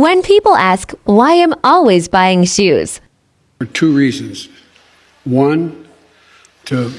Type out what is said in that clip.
When people ask why I'm always buying shoes, for two reasons. One, to